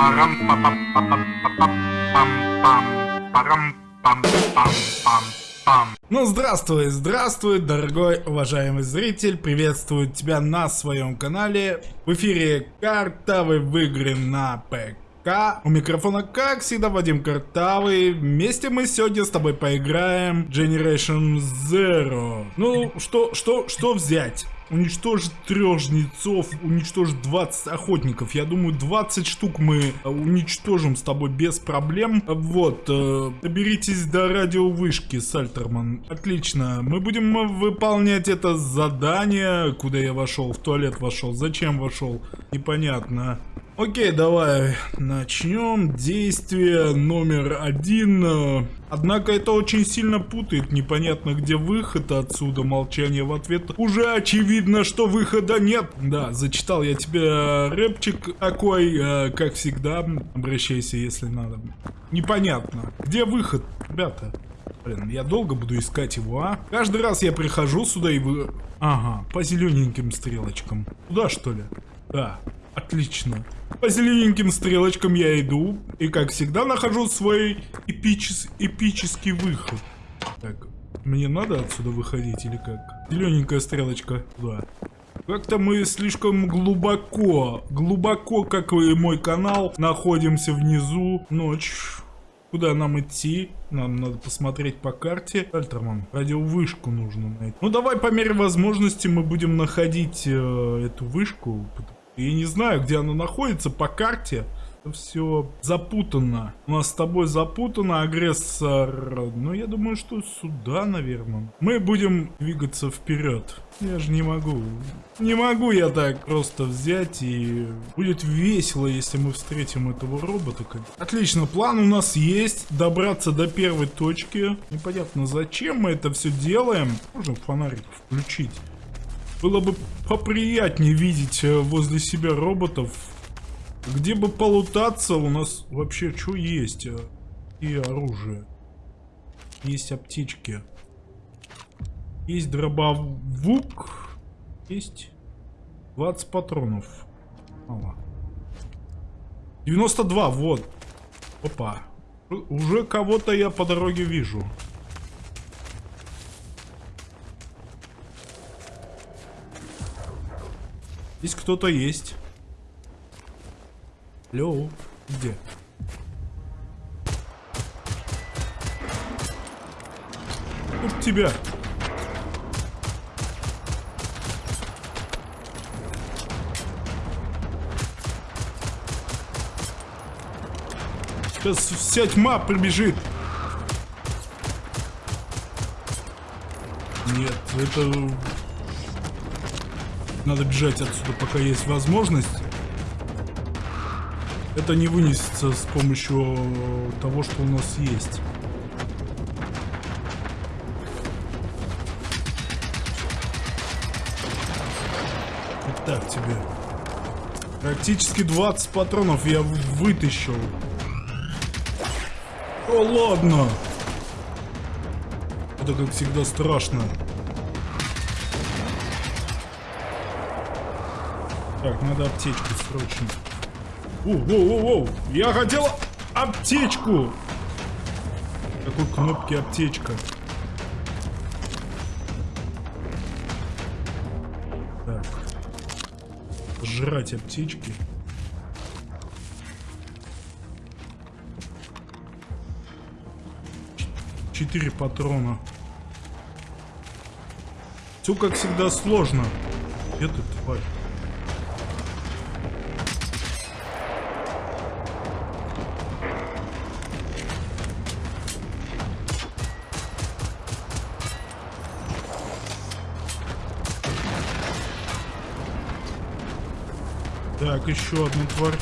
парам пам пам пам пам парам пам пам пам Ну здравствуй, здравствуй, дорогой уважаемый зритель, приветствую тебя на своем канале. В эфире картавый в игры на ПК. У микрофона, как всегда, Вадим Картавый. Вместе мы сегодня с тобой поиграем Generation Zero. Ну, что, что, что взять? Уничтожить трех жнецов, уничтожить 20 охотников. Я думаю, 20 штук мы э, уничтожим с тобой без проблем. Вот, э, доберитесь до радиовышки, Сальтерман. Отлично, мы будем выполнять это задание. Куда я вошел? В туалет вошел. Зачем вошел? Непонятно. Окей, давай начнем. Действие номер один. Однако это очень сильно путает. Непонятно, где выход отсюда. Молчание в ответ. Уже очевидно, что выхода нет. Да, зачитал я тебе рэпчик такой, э, как всегда. Обращайся, если надо. Непонятно. Где выход, ребята? Блин, я долго буду искать его, а? Каждый раз я прихожу сюда и вы... Ага, по зелененьким стрелочкам. Туда, что ли? Да, отлично. По зелененьким стрелочкам я иду, и как всегда нахожу свой эпичес, эпический выход. Так, мне надо отсюда выходить или как? Зелененькая стрелочка, да. Как-то мы слишком глубоко, глубоко, как и мой канал, находимся внизу. Ночь. Куда нам идти? Нам надо посмотреть по карте. Альтерман, радиовышку нужно найти. Ну давай по мере возможности мы будем находить э, эту вышку. Я не знаю, где она находится по карте. Все запутанно. У нас с тобой запутано, агрессор. Ну, я думаю, что сюда, наверное. Мы будем двигаться вперед. Я же не могу. Не могу я так просто взять и... Будет весело, если мы встретим этого робота. Отлично, план у нас есть. Добраться до первой точки. Непонятно, зачем мы это все делаем. Можем фонарик включить. Было бы поприятнее видеть э, возле себя роботов. Где бы полутаться, у нас вообще что есть? Э, и оружие. Есть аптечки. Есть дробовук. Есть 20 патронов. Мало. 92, вот. Опа. Уже кого-то я по дороге вижу. Здесь кто-то есть. Лео, где? Тут тебя. Сейчас вся тьма прибежит. Нет, это надо бежать отсюда, пока есть возможность. Это не вынесется с помощью того, что у нас есть. Так тебе. Практически 20 патронов я вытащил. О, ладно. Это, как всегда, страшно. Так, надо аптечку срочно. Воу-воу-воу! Я хотел аптечку! Какой кнопки аптечка? Так. Жрать аптечки. Четыре патрона. Все как всегда сложно. Где ты, тварь? Так, еще одну тварь.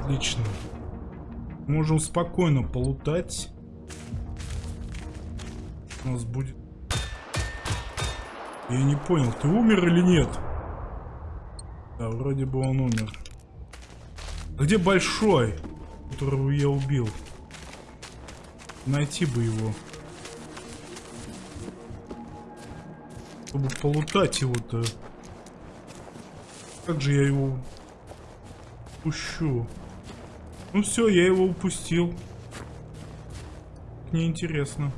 Отлично. Можем спокойно полутать. У нас будет... Я не понял, ты умер или нет? Да, вроде бы он умер. Где большой, которого я убил? Найти бы его. Чтобы полутать его-то. Как же я его упущу? Ну все, я его упустил. Неинтересно.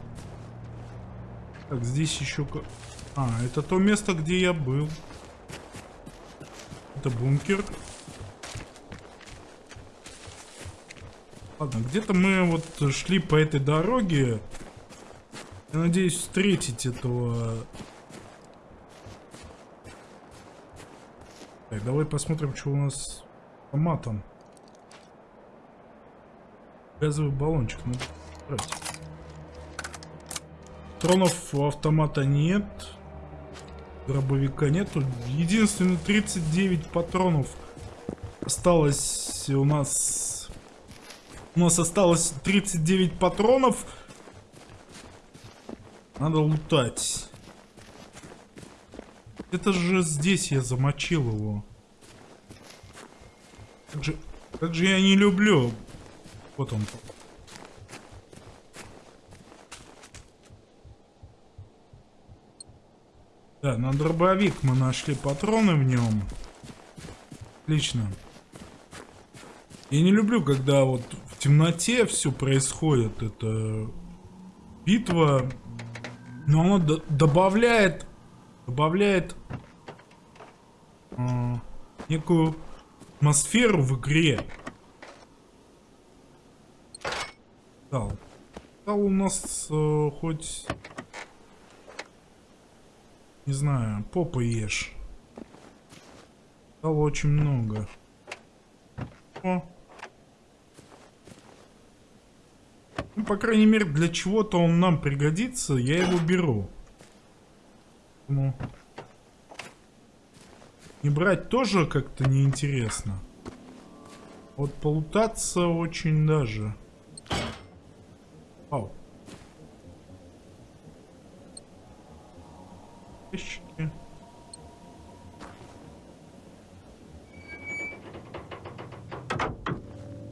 Так, здесь еще... А, это то место, где я был. Это бункер. Ладно, где-то мы вот шли по этой дороге. Я надеюсь встретить этого... давай посмотрим, что у нас с автоматом. Газовый баллончик, надо брать. Патронов у автомата нет. Дробовика нету. Единственное, 39 патронов осталось у нас... У нас осталось 39 патронов. Надо лутать. Это же здесь я замочил его. Как же, я не люблю. Вот он. Да, на дробовик мы нашли патроны в нем. Отлично. Я не люблю, когда вот в темноте все происходит. Это битва но оно добавляет, добавляет э, некую атмосферу в игре. Дал. Дал у нас э, хоть... Не знаю, попа ешь. Дал очень много. О. Ну, по крайней мере, для чего-то он нам пригодится, я его беру. Ну. Не брать тоже как-то неинтересно. Вот полутаться очень даже. Ау. Ящики.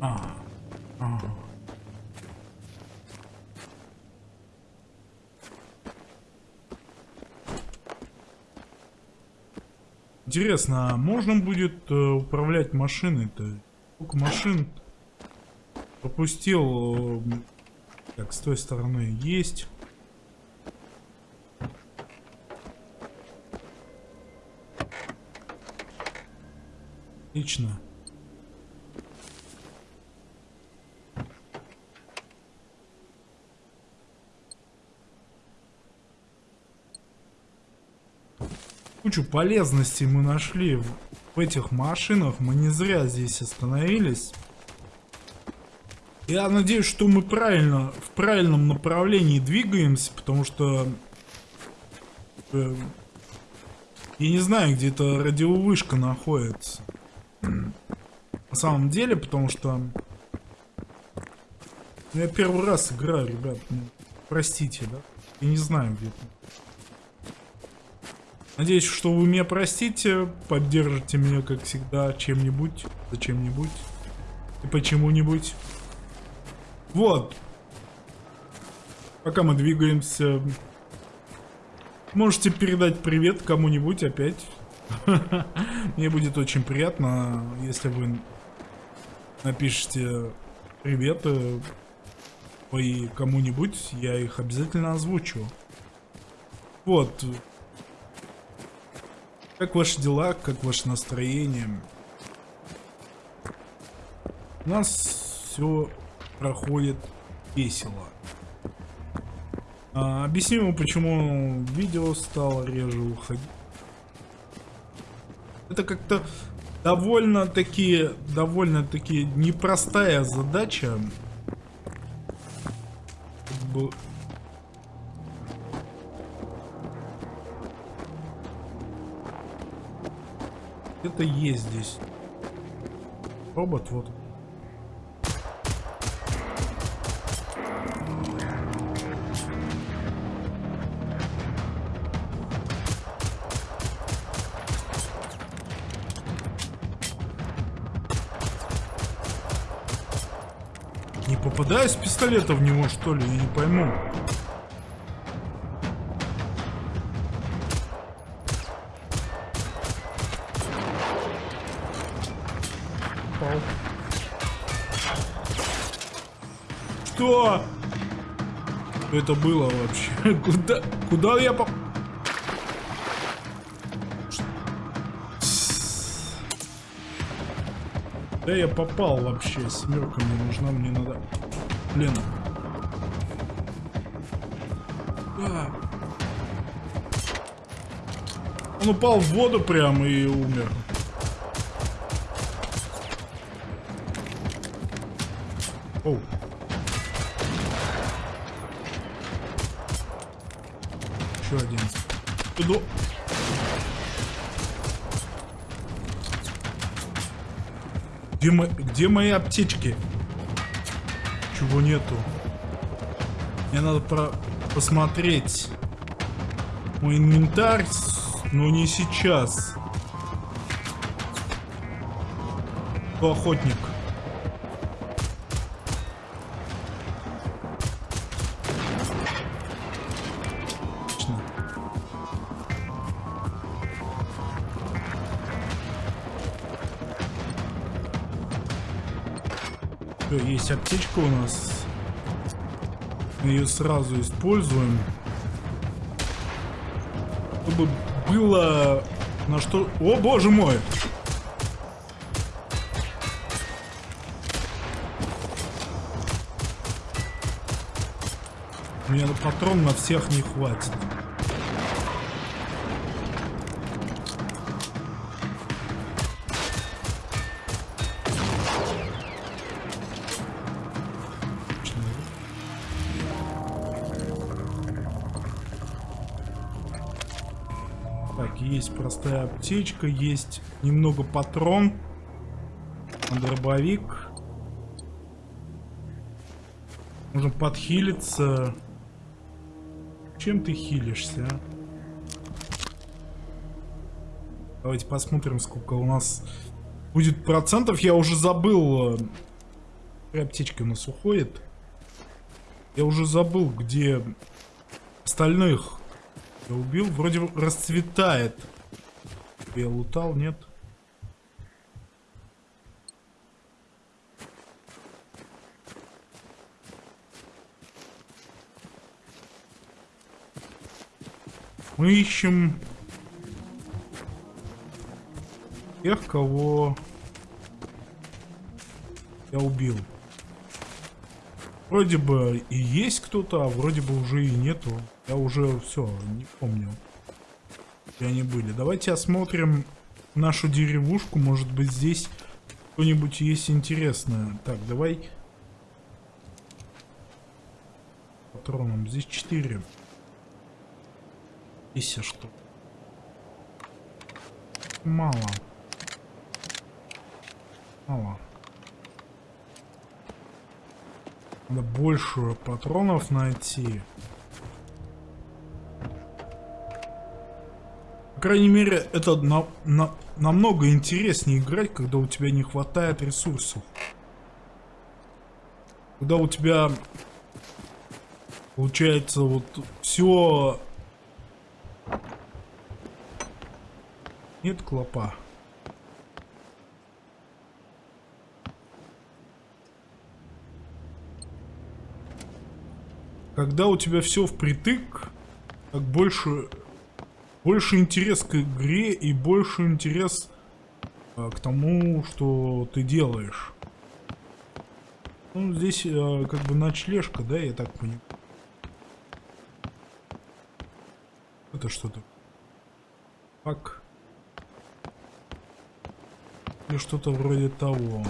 А. Ага. Интересно, а можно будет э, управлять машиной-то? Сколько машин пропустил? Э, так, с той стороны есть. Отлично. Кучу полезностей мы нашли в, этих машинах. Мы не зря здесь остановились. Я надеюсь, что мы правильно, в правильном направлении двигаемся, потому что... Э, я не знаю, где эта радиовышка находится. На самом деле, потому что... Я первый раз играю, ребят. Ну, простите, да? Я не знаю, где это. Надеюсь, что вы меня простите, поддержите меня, как всегда, чем-нибудь, зачем-нибудь и почему-нибудь. Вот. Пока мы двигаемся, можете передать привет кому-нибудь опять. Мне будет очень приятно, если вы напишите привет и кому-нибудь, я их обязательно озвучу. Вот. Как ваши дела, как ваше настроение? У нас все проходит весело. А, объясню, почему видео стало реже уходить. Это как-то довольно-таки, довольно-таки непростая задача. Где-то есть здесь. Робот вот. Не попадаю с пистолета в него, что ли? Я не пойму. Попал. Что? Это было вообще? Куда, куда я попал? Да я попал вообще, семерка мне нужна, мне надо... Блин. А. Он упал в воду прямо и умер. Где, мо... Где мои аптечки? Чего нету? Мне надо про... посмотреть мой инвентарь, но не сейчас. Кто охотник? Всё, есть аптечка у нас. Мы ее сразу используем. Чтобы было на что... О, боже мой! Мне на патрон на всех не хватит. Простая аптечка, есть немного патрон. Дробовик. Можно подхилиться. Чем ты хилишься, а? Давайте посмотрим, сколько у нас будет процентов. Я уже забыл. Какая аптечка у нас уходит. Я уже забыл, где остальных я убил. Вроде расцветает. Я лутал, нет? Мы ищем тех, кого я убил. Вроде бы и есть кто-то, а вроде бы уже и нету. Я уже все, не помню. Где они были. Давайте осмотрим нашу деревушку. Может быть здесь что-нибудь есть интересное. Так, давай. Патроном. Здесь 4. Здесь а что? Мало. Мало. Надо больше патронов найти. Крайней мере, это на, на, намного интереснее играть, когда у тебя не хватает ресурсов. Когда у тебя получается вот все Нет клопа. Когда у тебя все впритык, так больше, больше интерес к игре и больше интерес а, к тому, что ты делаешь. Ну, здесь а, как бы ночлежка, да, я так понимаю. Это что-то. Так. Или что-то вроде того.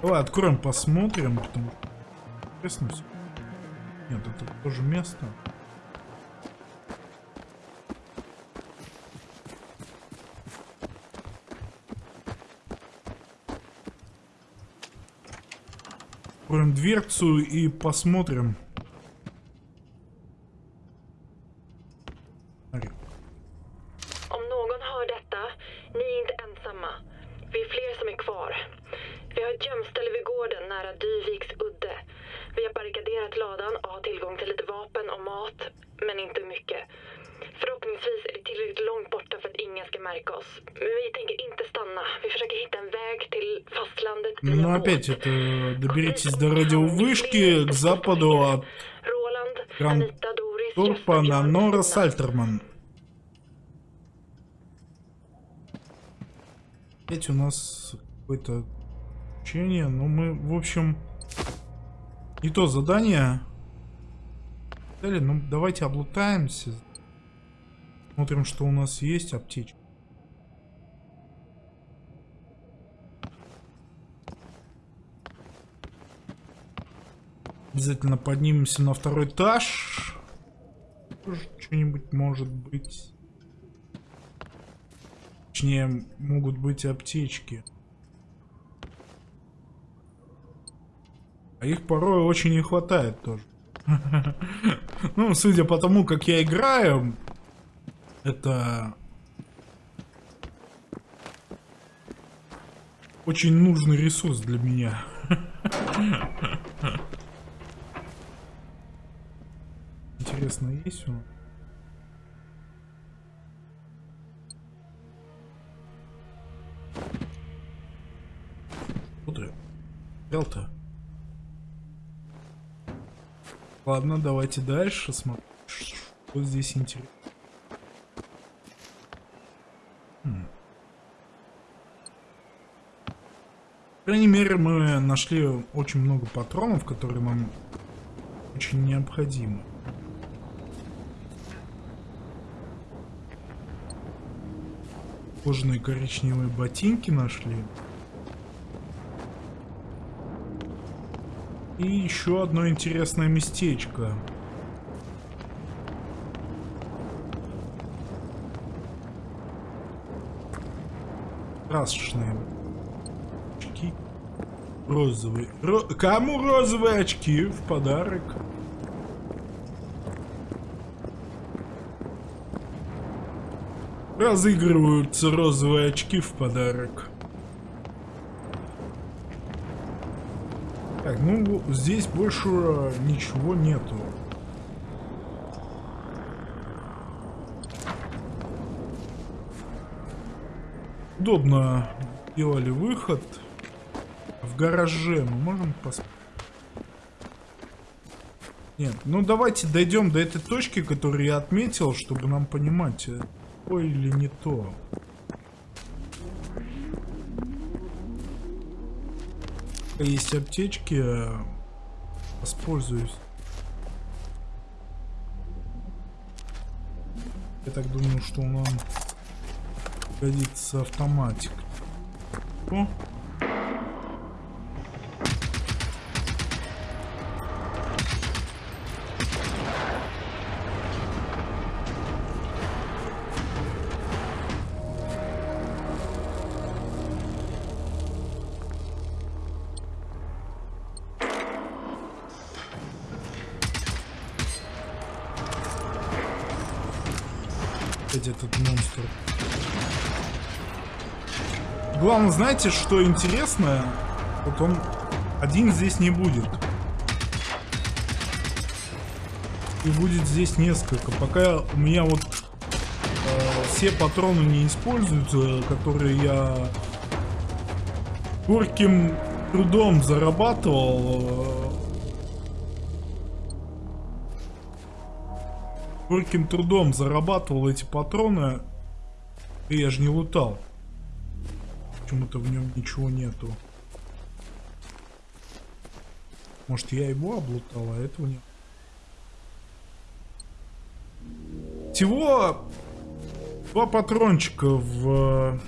Давай откроем, посмотрим. Потому... Интересно все. Нет, это тоже место. Откроем дверцу и посмотрим. Опять это доберитесь до радиовышки к западу от Roland, Гранд Anita, Doris, Турпа Jesper, на Нора. Сальтерман. Опять у нас какое-то учение, но мы, в общем, не то задание. Дали, ну давайте облутаемся. Смотрим, что у нас есть. Аптечка. Обязательно поднимемся на второй этаж. Что-нибудь может быть. Точнее, могут быть аптечки. А их порой очень не хватает тоже. Ну, судя по тому, как я играю, это очень нужный ресурс для меня. Интересно, есть он? Куда? Взял-то? Ладно, давайте дальше смотрим. Что здесь интересно? Хм. По крайней мере, мы нашли очень много патронов, которые нам очень необходимы. Кожаные коричневые ботинки нашли. И еще одно интересное местечко. Красочные очки. Розовые. Ро- Кому розовые очки в подарок? Разыгрываются розовые очки в подарок. Так, ну здесь больше ничего нету. Удобно делали выход. В гараже мы можем посмотреть. Нет, ну давайте дойдем до этой точки, которую я отметил, чтобы нам понимать, то или не то. Есть аптечки, э, воспользуюсь. Я так думаю, что нам годится автоматик. О, знаете, что интересно? Вот он один здесь не будет. И будет здесь несколько. Пока у меня вот э, все патроны не используются, которые я горьким трудом зарабатывал. э, трудом зарабатывал эти патроны, и я же не лутал. Почему-то в нем ничего нету. Может я его облутал, а этого нет. Всего два патрончика в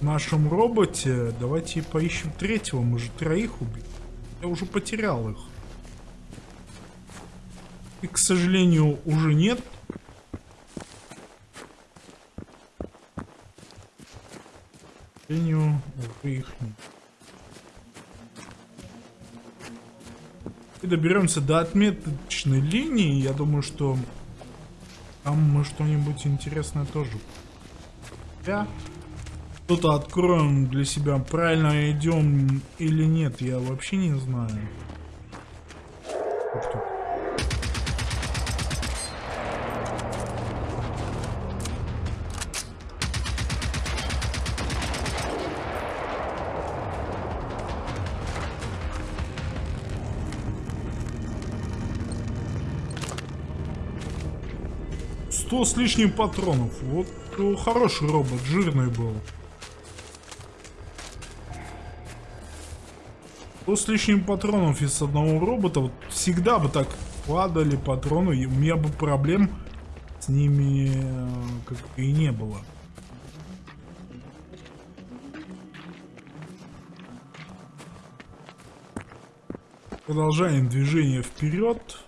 нашем роботе. Давайте поищем третьего. Мы же троих убили. Я уже потерял их. И, к сожалению, уже нет. Сожалению, уже их нет. И доберемся до отметочной линии. Я думаю, что там мы что-нибудь интересное тоже. Я что-то откроем для себя. Правильно идем или нет, я вообще не знаю. Тут? 100 с лишним патронов. Вот хороший робот, жирный был. 100 с лишним патронов из одного робота. Вот всегда бы так падали патроны, и у меня бы проблем с ними э, как и не было. Продолжаем движение вперед.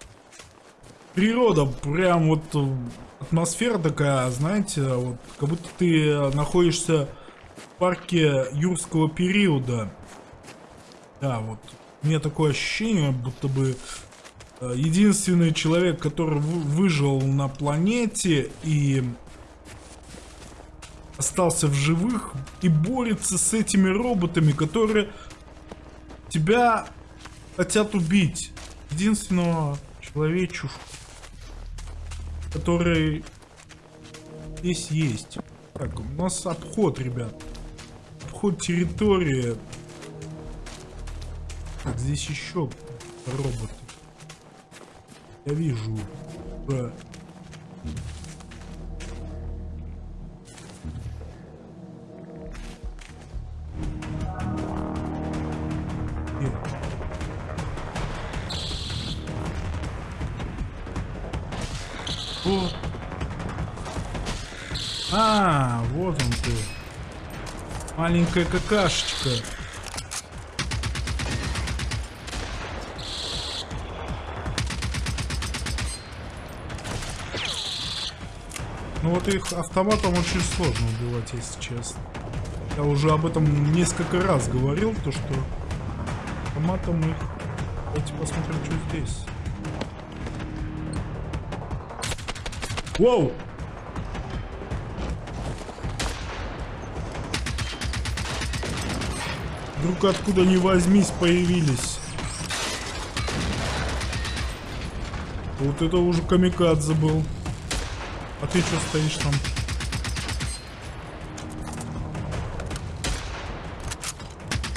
Природа, прям вот э, атмосфера такая, знаете, вот как будто ты находишься в парке юрского периода. Да, вот. У меня такое ощущение, будто бы э, единственный человек, который выжил на планете и остался в живых и борется с этими роботами, которые тебя хотят убить. Единственного человечушку, который здесь есть. Так, у нас обход, ребят. Обход территории. Так, здесь еще роботы. Я вижу. Да. Маленькая какашечка. Ну вот их автоматом очень сложно убивать, если честно. Я уже об этом несколько раз говорил, то что автоматом их... Давайте посмотрим, что здесь. Воу! Вдруг откуда ни возьмись появились. Вот это уже камикадзе был. А ты что стоишь там?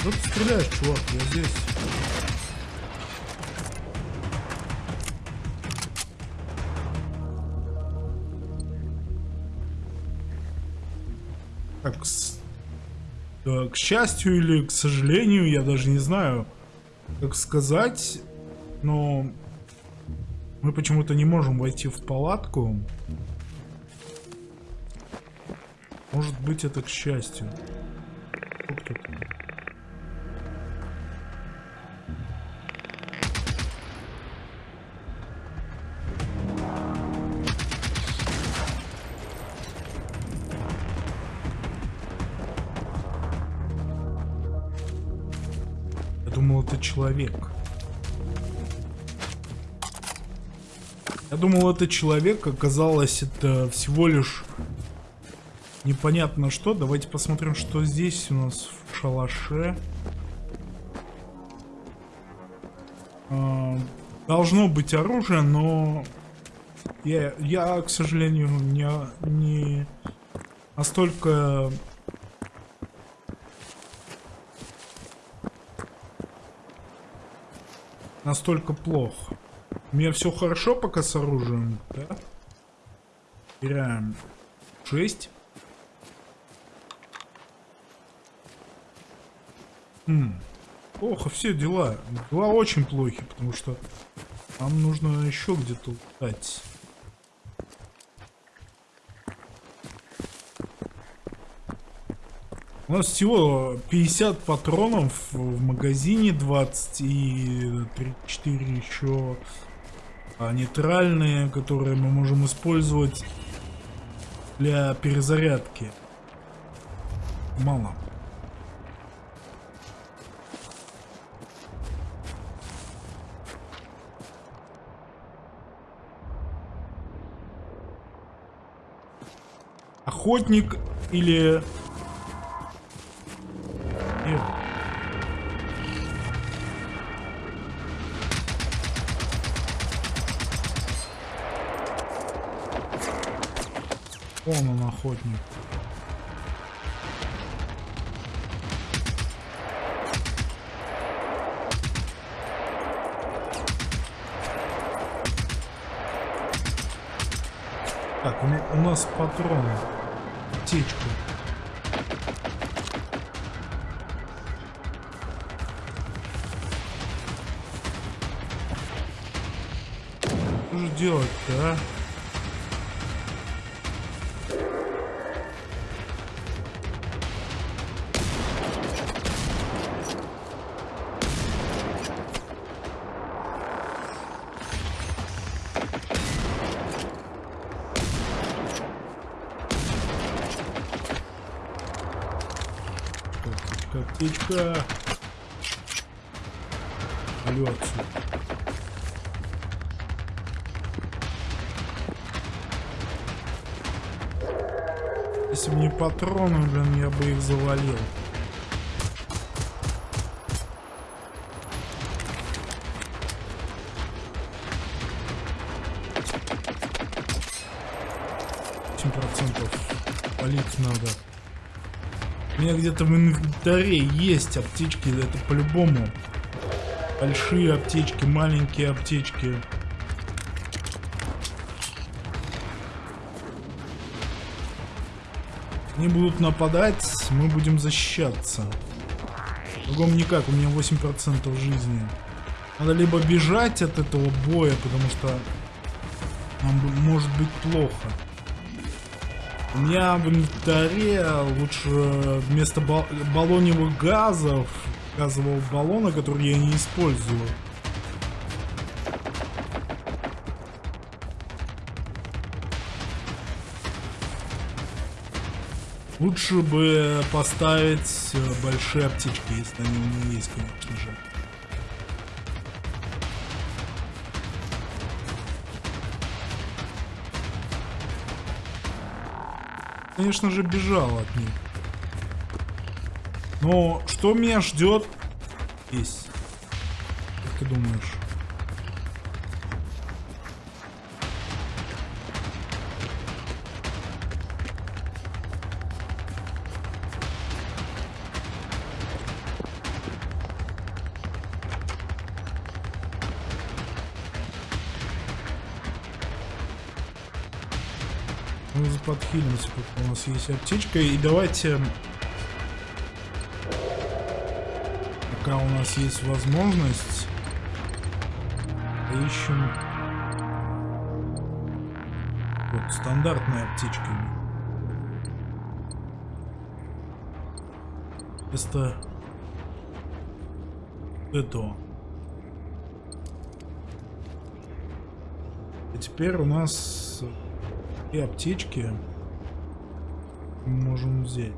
Что ты стреляешь, чувак? Я здесь. Так, к счастью или к сожалению, я даже не знаю, как сказать, но мы почему-то не можем войти в палатку. Может быть это к счастью. Я думал, это человек, оказалось, это всего лишь непонятно что. Давайте посмотрим, что здесь у нас в шалаше. А, должно быть оружие, но я, я к сожалению, не, не настолько настолько плохо. У меня все хорошо пока с оружием, да? Теряем 6. Хм. Плохо все дела. Дела очень плохи, потому что нам нужно еще где-то лутать. У нас всего 50 патронов в магазине, 20 и 34 еще нейтральные, которые мы можем использовать для перезарядки. Мало. Охотник или... Нет. Вон он охотник. Так, у, у нас патроны. Аптечку. Что же делать-то, а? Птичка. Алло отсюда. Если бы не патроны, блин, я бы их завалил. Где-то в инвентаре есть аптечки, это по-любому. Большие аптечки, маленькие аптечки. Они будут нападать, мы будем защищаться. Другому никак, у меня 8% жизни. Надо либо бежать от этого боя, потому что нам может быть плохо. У меня в инвентаре лучше вместо бал- баллоневых газов, газового баллона, который я не использую. Лучше бы поставить э, большие аптечки, если они у меня есть, конечно же. Конечно же, бежал от них. Но что меня ждет здесь? Как ты думаешь? Мы подхилимся, пока у нас есть аптечка. И давайте... Пока у нас есть возможность... Поищем... Вот, стандартная аптечка. Вместо... этого. И теперь у нас и аптечки можем взять.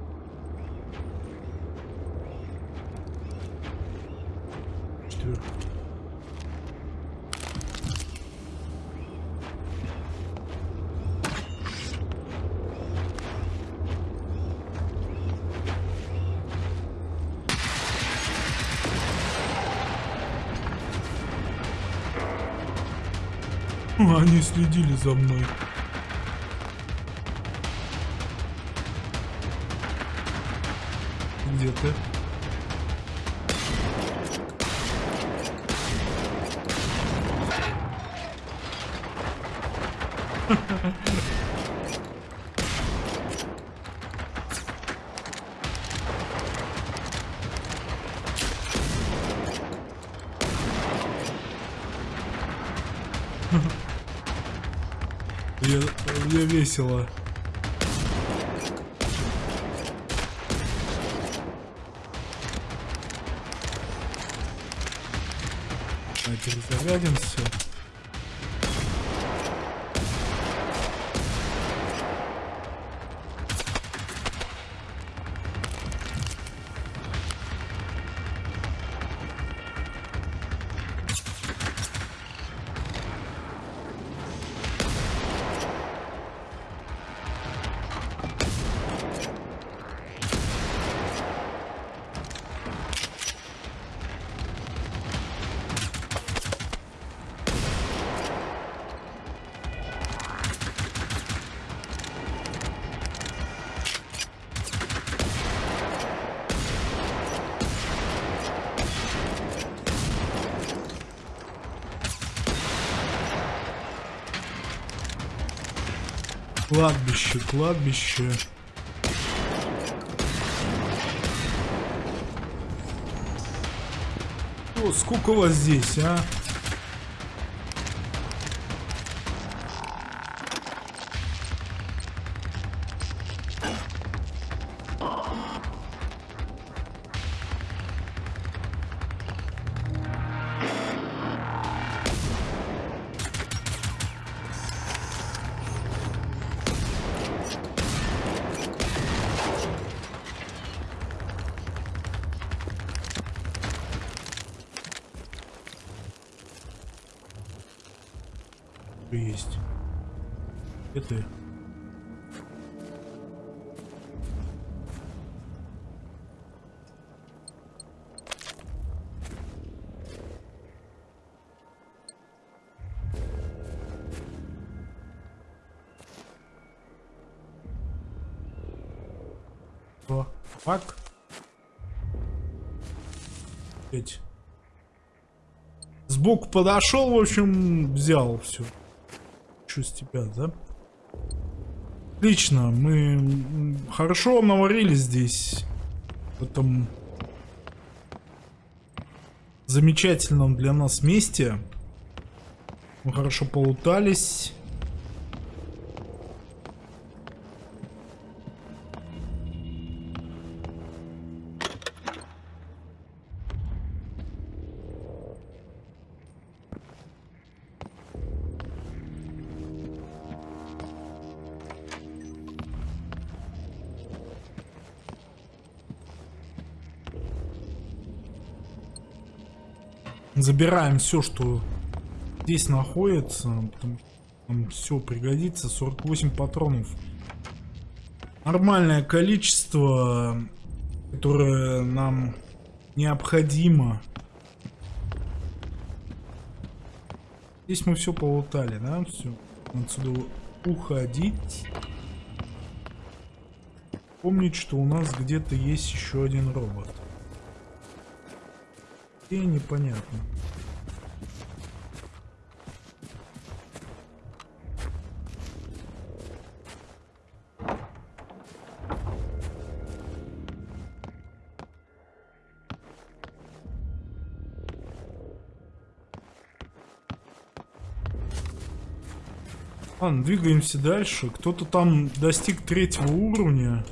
Они следили за мной. Я, я весело. А Кладбище, кладбище. О, сколько вас здесь, а? Сбоку подошел, в общем, взял все хочу с тебя, да? Отлично, мы хорошо наварили здесь. В этом замечательном для нас месте. Мы хорошо полутались. Забираем все, что здесь находится. Нам все пригодится. 48 патронов. Нормальное количество, которое нам необходимо. Здесь мы все полутали, да? Все. Отсюда уходить. Помнить, что у нас где-то есть еще один робот и непонятно. Ладно, двигаемся дальше. Кто-то там достиг третьего уровня.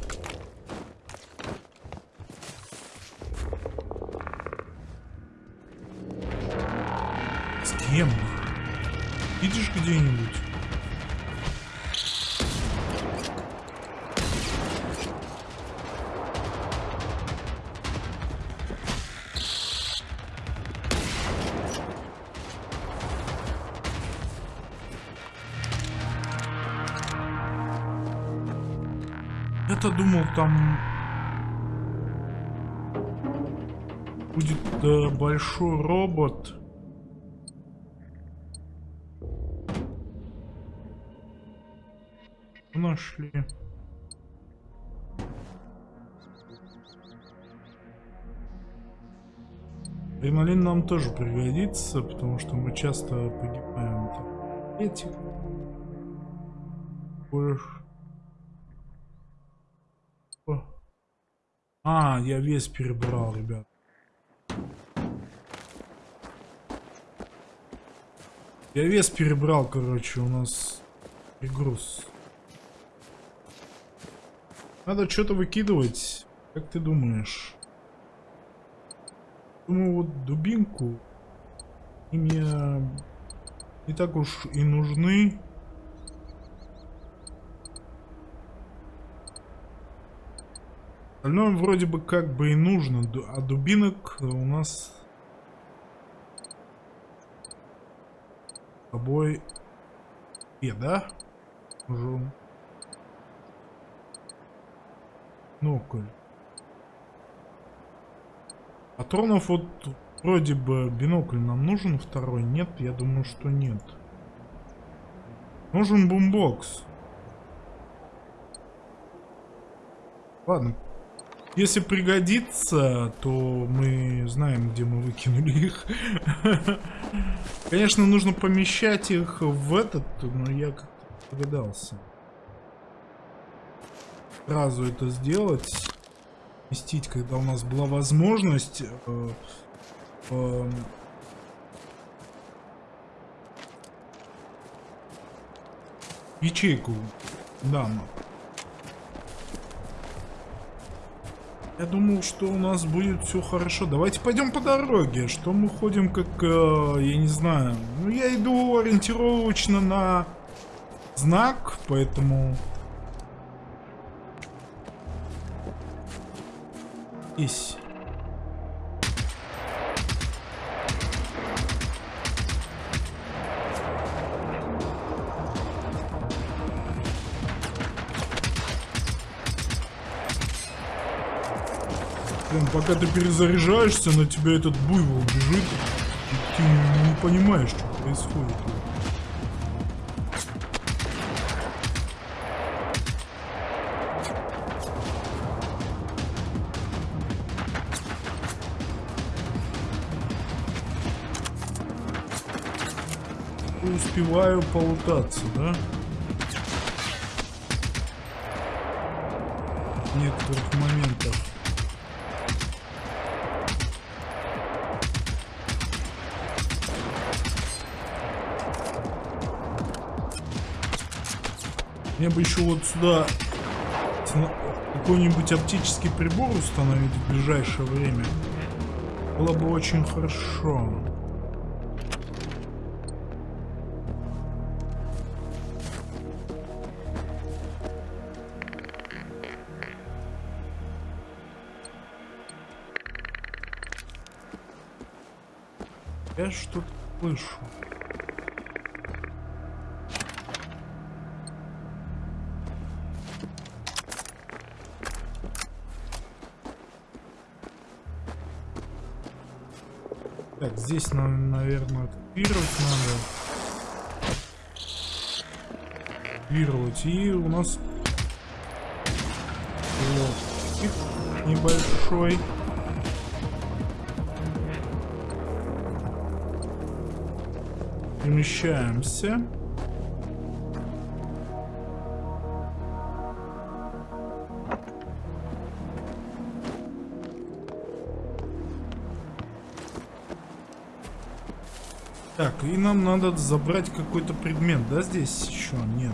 Видишь где-нибудь? Я-то думал, там будет э, большой робот. Нашли. Адреналин нам тоже пригодится, потому что мы часто погибаем. Больше. А, я вес перебрал, ребят. Я вес перебрал, короче, у нас перегруз. Надо что-то выкидывать. Как ты думаешь? Думаю, вот дубинку. И мне не так уж и нужны. Остальное вроде бы как бы и нужно. А дубинок у нас с тобой... И, да? Уже Бинокль. Патронов вот вроде бы бинокль нам нужен второй. Нет, я думаю, что нет. Нужен бумбокс. Ладно. Если пригодится, то мы знаем, где мы выкинули их. Конечно, нужно помещать их в этот, но я как-то догадался. Сразу это сделать. Вместить, когда у нас была возможность. Э, э, ячейку. Да, но. Я думал, что у нас будет все хорошо. Давайте пойдем по дороге. Что мы ходим как, э, я не знаю. Ну, я иду ориентировочно на знак, поэтому... Блин, пока ты перезаряжаешься, на тебя этот буйвол бежит. И ты не понимаешь, что происходит. Успеваю полутаться, да? В некоторых моментах. Мне бы еще вот сюда какой-нибудь оптический прибор установить в ближайшее время. Было бы очень хорошо. Я что-то слышу. Так, здесь нам, наверное, активировать надо. Активировать. И у нас вот небольшой. Перемещаемся. Так, и нам надо забрать какой-то предмет, да, здесь еще? Нет.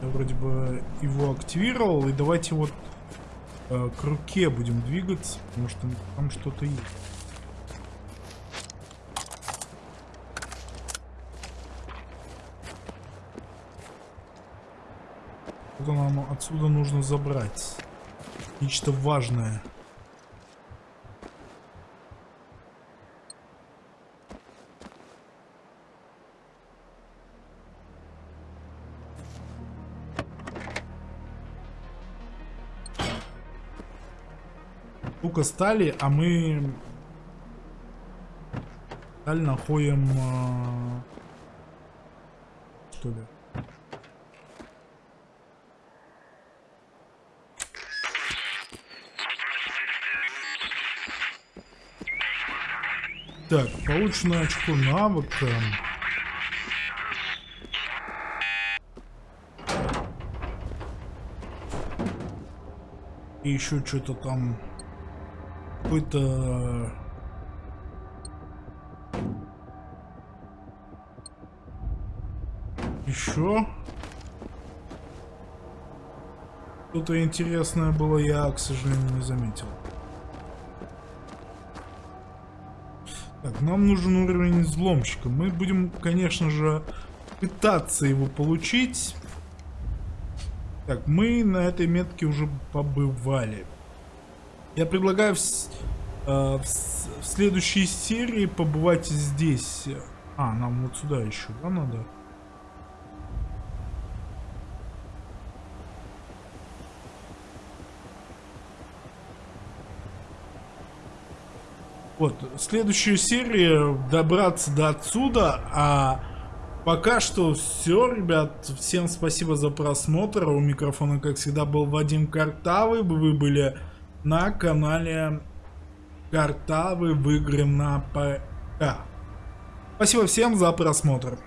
Я вроде бы его активировал, и давайте вот э, к руке будем двигаться, потому что там что-то есть. Что-то нам отсюда нужно забрать. Нечто важное. Штука стали, а мы сталь находим... А... Что ли? Так, получено очко навыка. И еще что-то там какой-то еще что-то интересное было я к сожалению не заметил Нам нужен уровень взломщика. Мы будем, конечно же, пытаться его получить. Так, мы на этой метке уже побывали. Я предлагаю в, э, в, в следующей серии побывать здесь. А, нам вот сюда еще, да, надо? Вот, следующую серию добраться до отсюда, а пока что все, ребят. Всем спасибо за просмотр. У микрофона, как всегда, был Вадим Картавый. Вы были на канале Картавый в игры на ПК. Спасибо всем за просмотр.